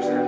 Sheriff's